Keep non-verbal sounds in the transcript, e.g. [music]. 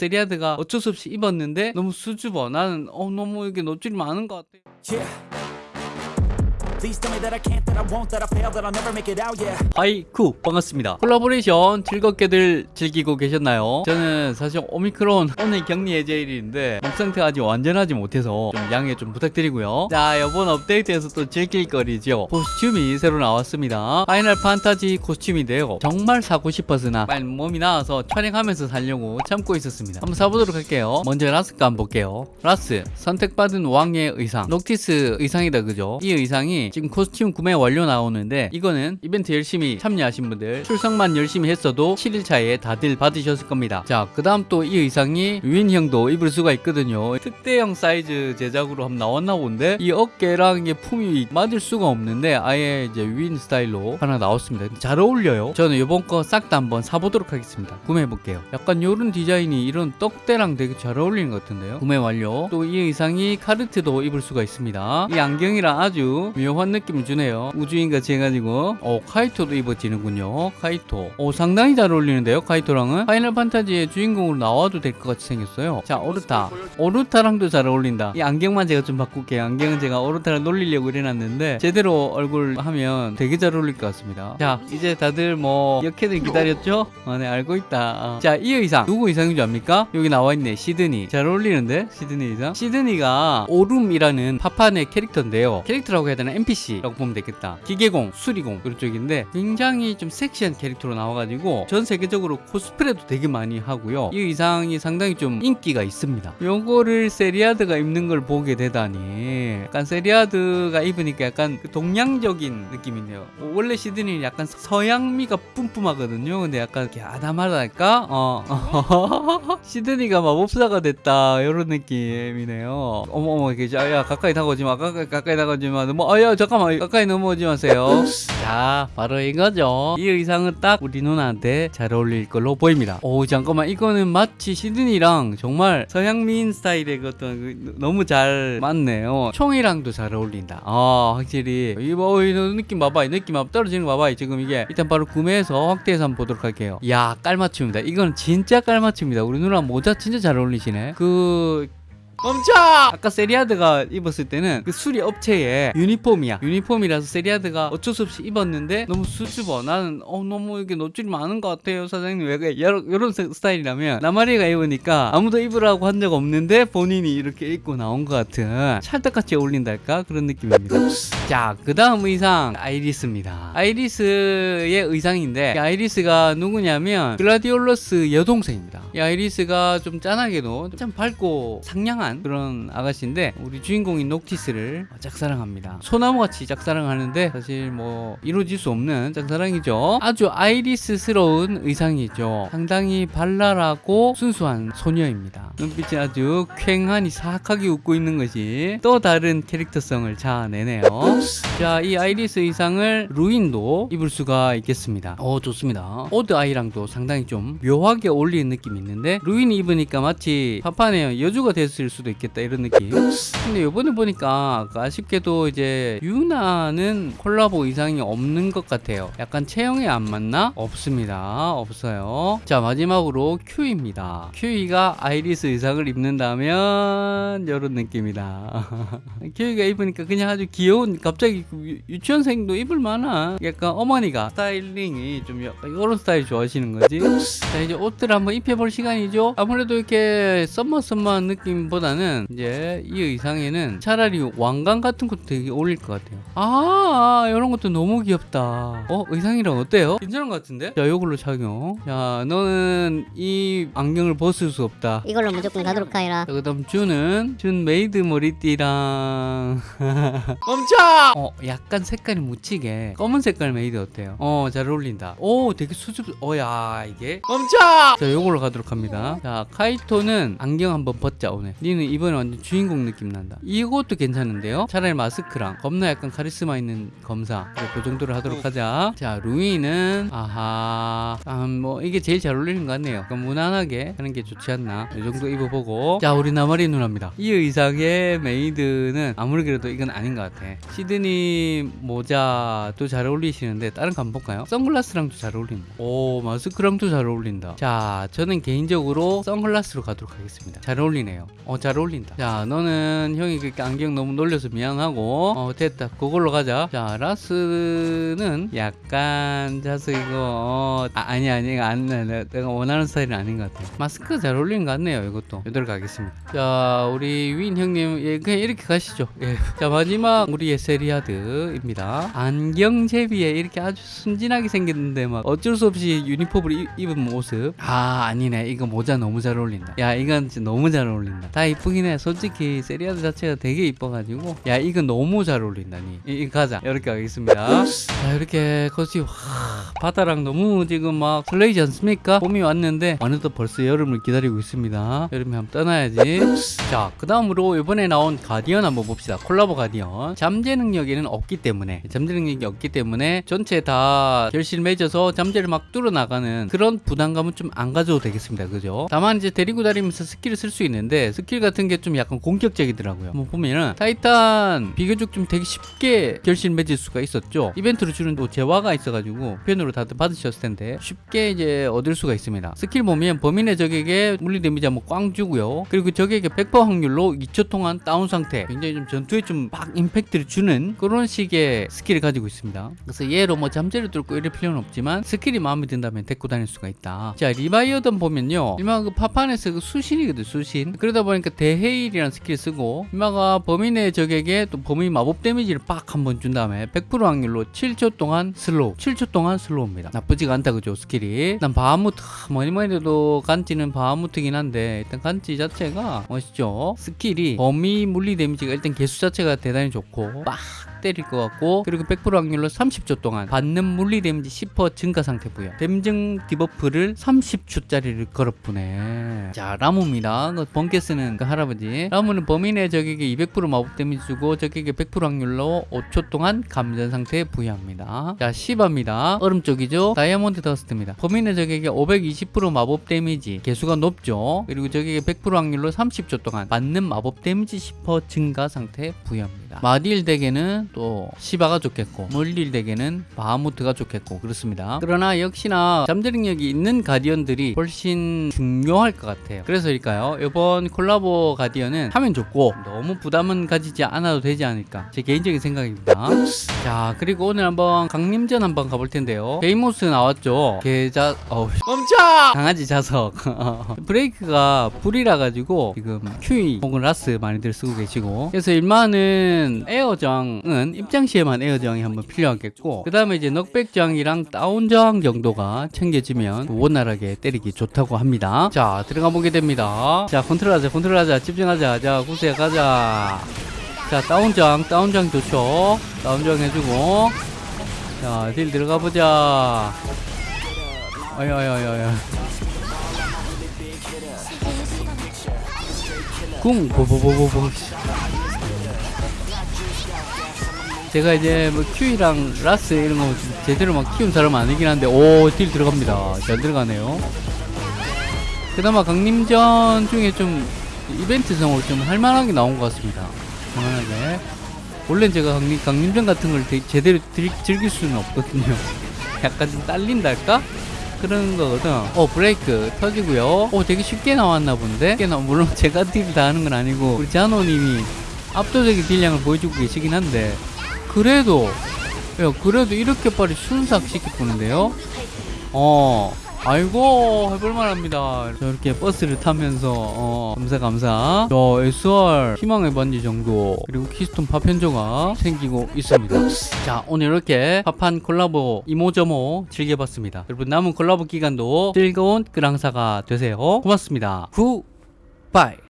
세리아드가 어쩔 수 없이 입었는데 너무 수줍어. 나는 어 너무 이게 노출이 많은 것 같아. Yeah. 하이쿠 반갑습니다. 콜라보레이션 즐겁게들 즐기고 계셨나요? 저는 사실 오미크론 오늘 격리 해제일인데 목 상태가 아직 완전하지 못해서 좀 양해 좀 부탁드리고요. 자 이번 업데이트에서 또 즐길 거리죠. 코스튬이 새로 나왔습니다. 파이널 판타지 코스튬인데요. 정말 사고 싶어서나 빨리 몸이 나와서 촬영하면서 살려고 참고 있었습니다. 한번 사보도록 할게요. 먼저 라스가 한번 볼게요. 라스 선택받은 왕의 의상 녹티스 의상이다 그죠? 이 의상이 지금 코스튬 구매 완료 나오는데 이거는 이벤트 열심히 참여하신 분들 출석만 열심히 했어도 7일 차에 다들 받으셨을 겁니다. 자, 그 다음 또 이 의상이 유인형도 입을 수가 있거든요. 특대형 사이즈 제작으로 한번 나왔나 본데 이 어깨랑 이게 품이 맞을 수가 없는데 아예 이제 유인 스타일로 하나 나왔습니다. 잘 어울려요. 저는 이번 거 싹 다 한번 사보도록 하겠습니다. 구매해 볼게요. 약간 요런 디자인이 이런 떡대랑 되게 잘 어울리는 것 같은데요. 구매 완료. 또 이 의상이 카르트도 입을 수가 있습니다. 이 안경이랑 아주 묘한 느낌을 주네요. 우주인 같이 해가지고 어 카이토도 입어지는군요. 카이토. 어 상당히 잘 어울리는데요. 카이토랑은 파이널 판타지의 주인공으로 나와도 될 것 같이 생겼어요. 자 오르타. 오르타랑도 잘 어울린다. 이 안경만 제가 좀 바꿀게요. 안경은 제가 오르타를 놀리려고 이래놨는데 제대로 얼굴 하면 되게 잘 어울릴 것 같습니다. 자 이제 다들 뭐 이렇게들 기다렸죠? 아, 네 알고 있다. 어. 자이 의상 누구 의상인 줄 압니까? 여기 나와 있네. 시드니. 잘 어울리는데 시드니 의상. 시드니가 오룸이라는 파판의 캐릭터인데요. 캐릭터라고 해야 되나 NPC 라고 보면 되겠다. 기계공, 수리공 그런 쪽인데 굉장히 좀 섹시한 캐릭터로 나와가지고 전 세계적으로 코스프레도 되게 많이 하고요. 이 의상이 상당히 좀 인기가 있습니다. 요거를 세리아드가 입는 걸 보게 되다니 약간 세리아드가 입으니까 약간 그 동양적인 느낌이네요. 어, 원래 시드니는 약간 서양미가 뿜뿜하거든요. 근데 약간 이렇게 아담하달까? 어. [laughs] 시드니가 마법사가 됐다 이런 느낌이네요. 어머 어머 이게 자, 야 가까이 다가오지 마. 가까이 가까이 다가오지 마. 너무 아야 잠깐만 가까이 넘어오지 마세요. 자 바로 이거죠. 이 의상은 딱 우리 누나한테 잘 어울릴 걸로 보입니다. 오 잠깐만 이거는 마치 시드니랑 정말 서양미인 스타일의 그 어떤 그 너무 잘 맞네요. 총이랑도 잘 어울린다. 아 확실히 이거 이 느낌 봐봐. 이 느낌 봐 떨어지는 거 봐봐. 지금 이게 일단 바로 구매해서 확대해서 한번 보도록 할게요. 야 깔맞춤입니다. 이건 진짜 깔맞춤입니다. 우리 누나 모자 진짜 잘 어울리시네. 그 멈춰! 아까 세리아드가 입었을 때는 그 수리 업체의 유니폼이야. 유니폼이라서 세리아드가 어쩔 수 없이 입었는데 너무 수줍어. 나는 어 너무 이게 노출이 많은 것 같아요, 사장님. 왜 그래? 이런, 스타일이라면 나마리가 입으니까 아무도 입으라고 한 적 없는데 본인이 이렇게 입고 나온 것 같은 찰떡같이 어울린달까 그런 느낌입니다. 자, 그 다음 의상 아이리스입니다. 아이리스의 의상인데 이 아이리스가 누구냐면 글라디올러스 여동생입니다. 이 아이리스가 좀 짠하게도 참 밝고 상냥한 그런 아가씨인데 우리 주인공인 녹티스를 짝사랑합니다. 소나무같이 짝사랑하는데 사실 뭐 이루어질 수 없는 짝사랑이죠. 아주 아이리스스러운 의상이죠. 상당히 발랄하고 순수한 소녀입니다. 눈빛이 아주 퀭하니 사악하게 웃고 있는 것이 또 다른 캐릭터성을 자아내네요. 자, 이 아이리스 의상을 루인도 입을 수가 있겠습니다. 어, 좋습니다. odd eye랑도 상당히 좀 묘하게 어울리는 느낌이 있는데 루인이 입으니까 마치 파판의 여주가 됐을 수도 있겠다 이런 느낌. 근데 이번에 보니까 그 아쉽게도 이제 유나는 콜라보 의상이 없는 것 같아요. 약간 체형에 안 맞나? 없습니다. 없어요. 자, 마지막으로 큐이입니다. 큐이가 아이리스 의상을 입는다면 이런 느낌이다. [laughs] 큐이가 입으니까 그냥 아주 귀여운 갑자기 유치원생도 입을 만한 약간 어머니가 스타일링이 좀 약간 이런 스타일 좋아하시는 거지. 자, 이제 옷들 한번 입혀볼 시간이죠. 아무래도 이렇게 summer summer한 느낌보다 는 이제 이 의상에는 차라리 왕관 같은 것도 되게 어울릴 것 같아요. 아, 이런 것도 너무 귀엽다. 어, 의상이랑 어때요? 괜찮은 것 같은데? 자, 이걸로 착용. 자, 너는 이 안경을 벗을 수 없다. 이걸로 무조건 가도록 하여라. 자, 그 다음 준은 준 메이드 머리띠랑 [laughs] 멈춰! 어 약간 색깔이 묻히게 검은 색깔 메이드 어때요? 어 잘 어울린다. 오 되게 수줍. 어야 이게 멈춰! 자 요걸로 가도록 합니다. 자 카이토는 안경 한번 벗자 오늘. 네 니는 이번에 완전 주인공 느낌 난다. 이것도 괜찮은데요? 차라리 마스크랑 겁나 약간 카리스마 있는 검사. 그래, 그 정도로 하도록 하자. 자, 루이는 아하. 아, 뭐 이게 제일 잘 어울리는 것 같네요. 그럼 무난하게 하는 게 좋지 않나. 이 정도 입어보고. 자, 우리 나마리 누나입니다. 이 의상의 메이드는 아무리 그래도 이건 아닌 것 같아. 시드니 모자도 잘 어울리시는데 다른 거 한번 볼까요? 선글라스랑도 잘 어울린다. 오, 마스크랑도 잘 어울린다. 자, 저는 개인적으로 선글라스로 가도록 하겠습니다. 잘 어울리네요. 어, 잘 어울린다. 자, 너는 형이 그렇게 안경 너무 놀려서 미안하고, 어, 됐다. 그걸로 가자. 자, 라스는 약간, 자서 이거, 어, 아, 아니, 아니, 안, 내- 내가 원하는 스타일은 아닌 것 같아. 마스크 잘 어울리는 것 같네요, 이것도. 이대로 가겠습니다. 자, 우리 윈 형님, 예, 그냥 이렇게 가시죠. 예. 자, 마지막 우리의 세리아드입니다. 안경 제비에 이렇게 아주 순진하게 생겼는데, 막 어쩔 수 없이 유니폼을 입, 입은 모습. 아, 아니네. 이거 모자 너무 잘 어울린다. 야, 이건 너무 잘 어울린다. 다 이쁘긴 해. 솔직히 세리아드 자체가 되게 이뻐가지고. 야, 이건 너무 잘 어울린다니. 이, 이 가자. 이렇게 가겠습니다. 자, 이렇게 거지. 와, 바다랑 너무 지금 막 설레이지 않습니까? 봄이 왔는데, 어느덧 벌써 여름을 기다리고 있습니다. 여름에 한번 떠나야지. 자, 그 다음으로 이번에 나온 가디언 한번 봅시다. 콜라보 가디언. 잠재 능력에는 없기 때문에, 잠재 능력이 없기 때문에 전체 다 결실 맺어서 잠재를 막 뚫어나가는 그런 부담감은 좀 안 가져도 되겠습니다. 그죠? 다만 이제 데리고 다니면서 스킬을 쓸 수 있는데, 스킬 같은 게 좀 약간 공격적이더라고요. 뭐 보면은, 타이탄 비교적 좀 되게 쉽게 결실 맺을 수가 있었죠. 이벤트로 주는 또 재화가 있어가지고, 편으로 다들 받으셨을 텐데, 쉽게 이제 얻을 수가 있습니다. 스킬 보면 범위 내 적에게 물리 데미지 한번 꽝 주고요. 그리고 적에게 100% 확률로 2초 동안 다운 상태, 굉장히 좀 전투에 좀 막 임팩트를 주는 그런 식의 스킬을 가지고 있습니다. 그래서 얘로 뭐 잠재를 뚫고 이럴 필요는 없지만 스킬이 마음에 든다면 데리고 다닐 수가 있다. 자, 리바이어던 보면요. 일마 그 파판에서 그 수신이거든, 수신. 그러다 보니까 대해일이라는 스킬 쓰고, 일마가 범위 내 적에게 또 범위 마법 데미지를 빡 한번 준 다음에 100% 확률로 7초 동안 slow. 7초 동안 slow입니다. 나쁘지가 않다, 그죠, 스킬이. 일단 바하무트, 뭐니 뭐니 해도 간지는 바하무트긴 한데, 일단 간지 자체가 멋있죠. 스킬이 범위 물리 데미지가 일단 계수 자체가 대단히 좋고, 빡 때릴 것 같고 그리고 100% 확률로 30초 동안 받는 물리 데미지 10% 증가 상태 부여 댐증 debuff를 30초짜리를 걸어보네. 자 라무입니다. 그 번개 쓰는 그 할아버지. 라무는 범위 내 적에게 200% 마법 데미지 주고 적에게 100% 확률로 5초 동안 감전 상태에 부여합니다. 자 시바입니다. 얼음 쪽이죠? Diamond Dust입니다. 범위 내 적에게 520% 마법 데미지 계수가 높죠? 그리고 적에게 100% 확률로 30초 동안 받는 마법 데미지 10% 증가 상태에 부여합니다. 마딜 deck에는 또 시바가 좋겠고 물딜 덱에는 바하무트가 좋겠고 그렇습니다. 그러나 역시나 잠재 능력이 있는 가디언들이 훨씬 중요할 것 같아요. 그래서일까요? 이번 콜라보 가디언은 하면 좋고 너무 부담은 가지지 않아도 되지 않을까? 제 개인적인 생각입니다. 자 그리고 오늘 한번 강림전 한번 가볼 텐데요. 베이모스 나왔죠? 계자 어우 멈춰! 강아지 자석. [laughs] 브레이크가 불이라 가지고 지금 큐이 혹은 라스 많이들 쓰고 계시고. 그래서 일만은 에어정은 입장 시에만 에어정이 한번 필요하겠고 그 다음에 이제 넉백정이랑 다운정 정도가 챙겨지면 원활하게 때리기 좋다고 합니다. 자 들어가 보게 됩니다. 자 컨트롤하자 컨트롤하자 집중하자. 자 구세 가자. 자 다운정 다운정 좋죠? 다운정 해주고. 자 딜 들어가 보자. 아야야야야 궁 보보보보보 제가 이제 뭐 큐이랑 라스 이런 거 제대로 막 키운 사람 아니긴 한데 오 딜 들어갑니다 잘 들어가네요 그나마 강림전 중에 좀 이벤트성으로 좀 할만하게 나온 것 같습니다 할만하게 원래 제가 강림, 강림전 같은 걸 되- 제대로 들- 즐길 수는 없거든요 [laughs] 약간 좀 딸린달까? 그런 거거든. 어, 브레이크 터지고요. 어, 되게 쉽게 나왔나 본데? 쉽게 나, 물론 [laughs] 제가 딜 다 하는 건 아니고, 우리 자노님이 압도적인 딜량을 보여주고 계시긴 한데, 그래도, 야, 그래도 이렇게 빨리 순삭 시켜보는데요? 어, 아이고, 해볼만 합니다. 저렇게 버스를 타면서, 어, 감사, 감사. 저 SR 희망의 반지 정도, 그리고 keystone 파편조가 생기고 있습니다. 자, 오늘 이렇게 파판 콜라보 이모저모 즐겨봤습니다. 여러분, 남은 콜라보 기간도 즐거운 그랑사가 되세요. 고맙습니다. 굿바이.